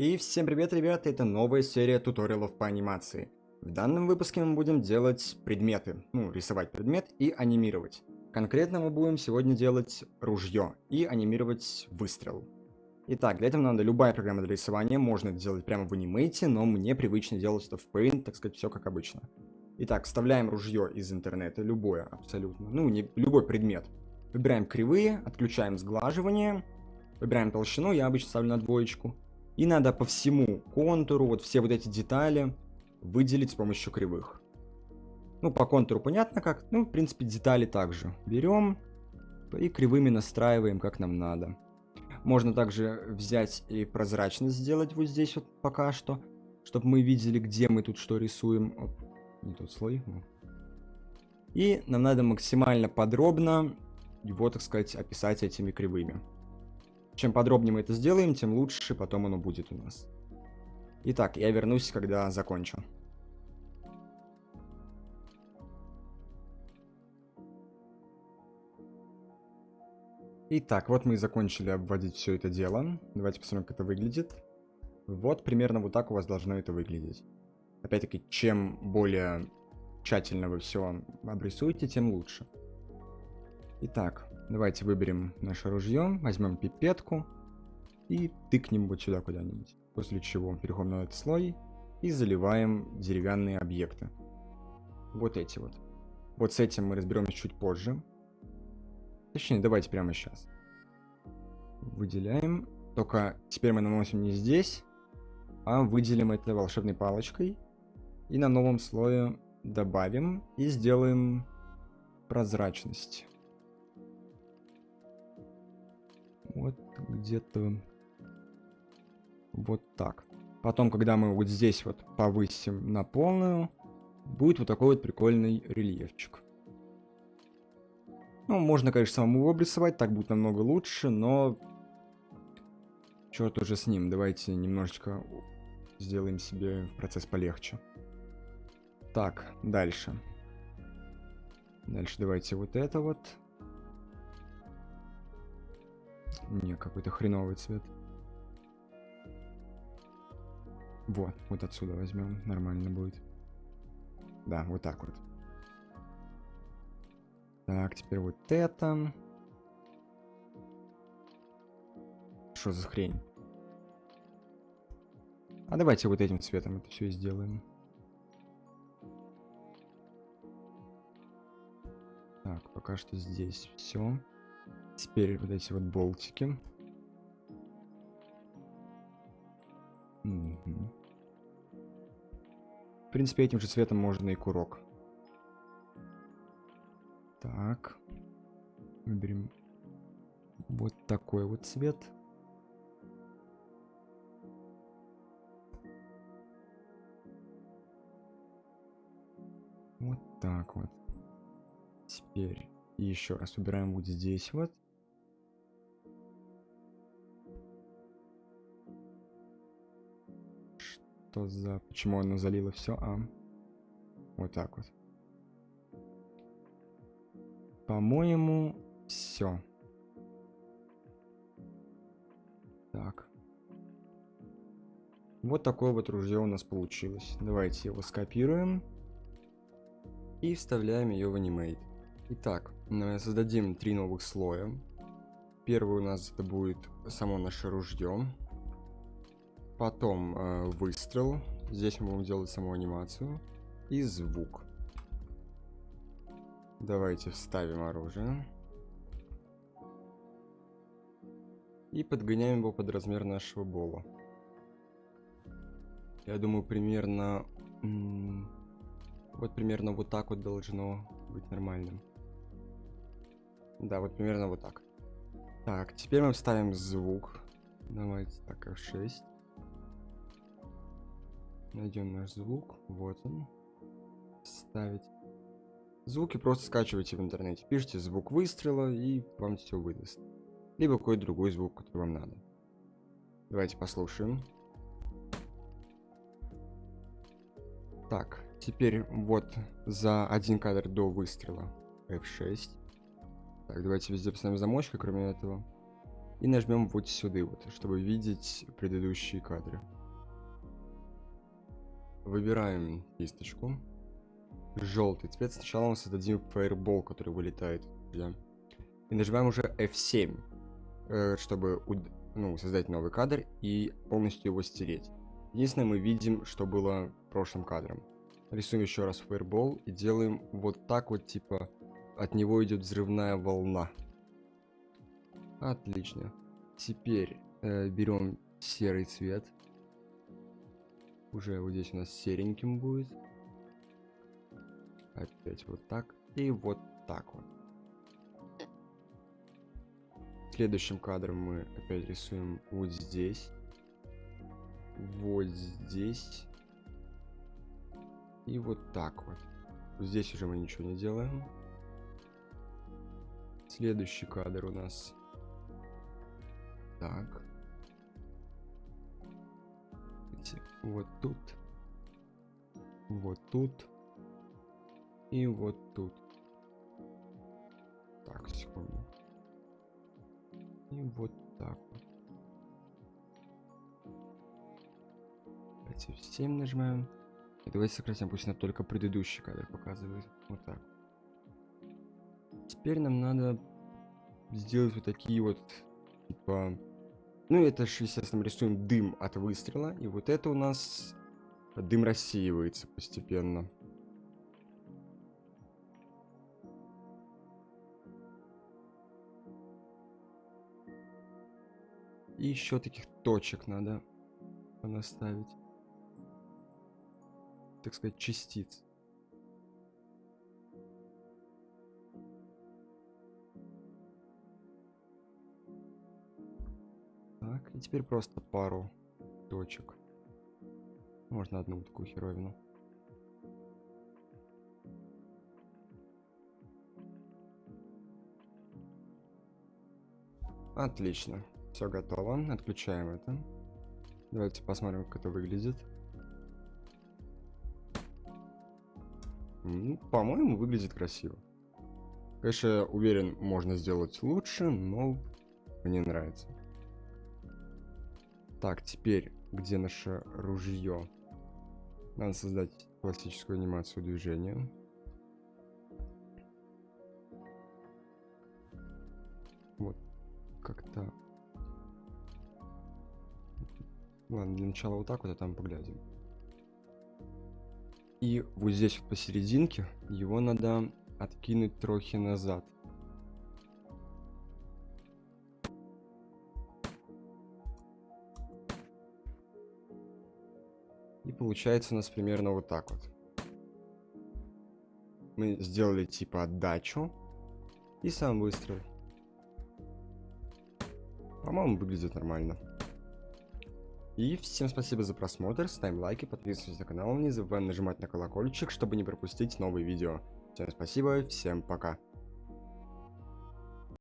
И всем привет, ребята, это новая серия туториалов по анимации. В данном выпуске мы будем делать предметы, ну, рисовать предмет и анимировать. Конкретно мы будем сегодня делать ружье и анимировать выстрел. Итак, для этого надо любая программа для рисования, можно это делать прямо в анимейте, но мне привычно делать это в Paint, так сказать, все как обычно. Итак, вставляем ружье из интернета, любое абсолютно, ну, не любой предмет. Выбираем кривые, отключаем сглаживание, выбираем толщину, я обычно ставлю на двоечку. И надо по всему контуру, вот все вот эти детали, выделить с помощью кривых. Ну, по контуру понятно как. Ну, в принципе, детали также. Берем и кривыми настраиваем, как нам надо. Можно также взять и прозрачность сделать вот здесь вот пока что, чтобы мы видели, где мы тут что рисуем. Оп, не тот слой. И нам надо максимально подробно его, так сказать, описать этими кривыми. Чем подробнее мы это сделаем, тем лучше потом оно будет у нас. Итак, я вернусь, когда закончу. Итак, вот мы и закончили обводить все это дело. Давайте посмотрим, как это выглядит. Вот примерно вот так у вас должно это выглядеть. Опять-таки, чем более тщательно вы все обрисуете, тем лучше. Итак, Давайте выберем наше ружье, возьмем пипетку и тыкнем вот сюда куда-нибудь. После чего переходим на этот слой и заливаем деревянные объекты. Вот эти вот. Вот с этим мы разберемся чуть позже. Точнее, давайте прямо сейчас. Выделяем. Только теперь мы наносим не здесь, а выделим это волшебной палочкой. И на новом слое добавим и сделаем прозрачность. Вот где-то вот так. Потом, когда мы вот здесь вот повысим на полную, будет вот такой вот прикольный рельефчик. Ну, можно, конечно, самому обрисовать, так будет намного лучше, но... Черт уже с ним, давайте немножечко сделаем себе процесс полегче. Так, дальше. Дальше давайте вот это вот Не, какой-то хреновый цвет. Вот, вот отсюда возьмем, нормально будет. Да, вот так вот. Так, теперь вот это. Что за хрень? А давайте вот этим цветом это все сделаем. Так, пока что здесь все. Теперь вот эти вот болтики. Угу. В принципе, этим же цветом можно и курок. Так. Выберем вот такой вот цвет. Вот так вот. Теперь еще раз убираем вот здесь вот. Что за... Почему оно залило все? А. Вот так вот. По-моему, все. Так. Вот такое вот ружье у нас получилось. Давайте его скопируем. И вставляем ее в анимейт. Итак, создадим три новых слоя. Первый у нас это будет само наше ружье. Потом э, выстрел. Здесь мы будем делать саму анимацию. И звук. Давайте вставим оружие. И подгоняем его под размер нашего бола. Я думаю, примерно... Вот примерно вот так вот должно быть нормальным. Да, вот примерно вот так. Так, теперь мы вставим звук. Давайте так, F6. Найдем наш звук. Вот он. Ставить. Звуки просто скачивайте в интернете. Пишите звук выстрела и вам все выдаст. Либо какой-то другой звук, который вам надо. Давайте послушаем. Так, теперь вот за один кадр до выстрела F6. Так, давайте везде поставим замочка, кроме этого. И нажмем вот сюда, вот, чтобы видеть предыдущие кадры. Выбираем кисточку. Желтый цвет. Сначала мы создадим фаербол, который вылетает. Да? И нажимаем уже F7, э, чтобы ну, создать новый кадр и полностью его стереть. Единственное, мы видим, что было прошлым кадром. Рисуем еще раз фаербол и делаем вот так вот, типа, от него идет взрывная волна. Отлично. Теперь э, берем серый цвет. Уже вот здесь у нас сереньким будет. Опять вот так. И вот так вот. Следующим кадром мы опять рисуем вот здесь. Вот здесь. И вот так вот. Здесь уже мы ничего не делаем. Следующий кадр у нас. Так. Вот тут. Вот тут. И вот тут. Так, секунду. И вот так вот. Давайте 7 нажимаем. И давайте сократим, пусть нам только предыдущий кадр показывает. Вот так. Теперь нам надо сделать вот такие вот, типа... Ну, это же, естественно, рисуем дым от выстрела. И вот это у нас дым рассеивается постепенно. И еще таких точек надо наставить. Так сказать, частиц. Теперь просто пару точек. Можно одну такую херовину. Отлично. Все готово. Отключаем это. Давайте посмотрим, как это выглядит. Ну, по-моему, выглядит красиво. Конечно, уверен, можно сделать лучше, но мне нравится. Так, теперь, где наше ружье? Надо создать классическую анимацию движения. Вот, как-то Ладно, для начала вот так вот, а там поглядим. И вот здесь вот посерединке его надо откинуть трохи назад. Получается у нас примерно вот так вот. Мы сделали типа отдачу и сам выстрел. По-моему, выглядит нормально. И всем спасибо за просмотр, ставим лайки, подписывайтесь на канал, не забываем нажимать на колокольчик, чтобы не пропустить новые видео. Всем спасибо, всем пока.